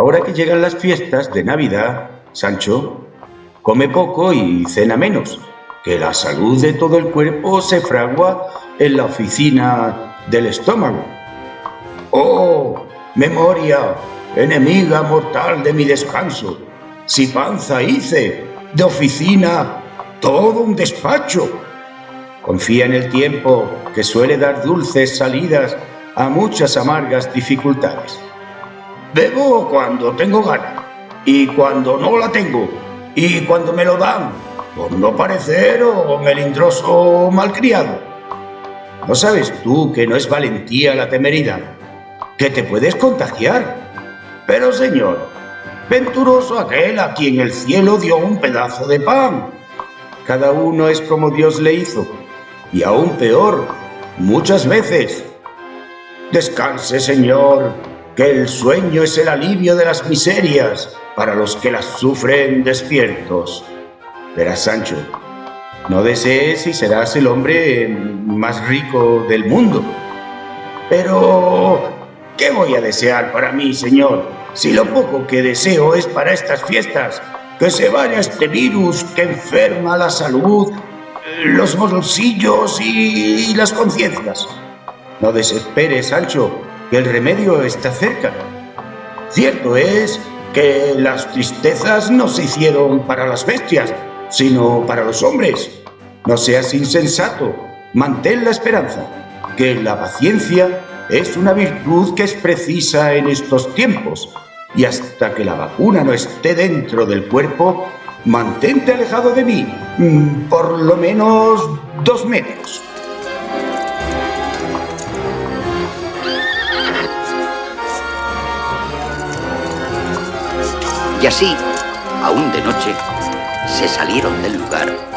ahora que llegan las fiestas de Navidad, Sancho, come poco y cena menos, que la salud de todo el cuerpo se fragua en la oficina del estómago. ¡Oh, memoria, enemiga mortal de mi descanso! Si panza hice, de oficina, todo un despacho. Confía en el tiempo que suele dar dulces salidas a muchas amargas dificultades. Bebo cuando tengo gana y cuando no la tengo y cuando me lo dan, por no parecer o melindroso malcriado. ¿No sabes tú que no es valentía la temeridad? Que te puedes contagiar. Pero señor, venturoso aquel a quien el cielo dio un pedazo de pan. Cada uno es como Dios le hizo, y aún peor, muchas veces. Descanse, Señor, que el sueño es el alivio de las miserias para los que las sufren despiertos. Verás, Sancho, no desees y serás el hombre más rico del mundo. Pero, ¿qué voy a desear para mí, Señor? Si lo poco que deseo es para estas fiestas, que se vaya este virus que enferma la salud, los bolsillos y, las conciencias. No desesperes, Sancho, el remedio está cerca. Cierto es que las tristezas no se hicieron para las bestias, sino para los hombres. No seas insensato, mantén la esperanza, que la paciencia es una virtud que es precisa en estos tiempos, y hasta que la vacuna no esté dentro del cuerpo, mantente alejado de mí, mm, por lo menos dos metros. Y así, aún de noche, se salieron del lugar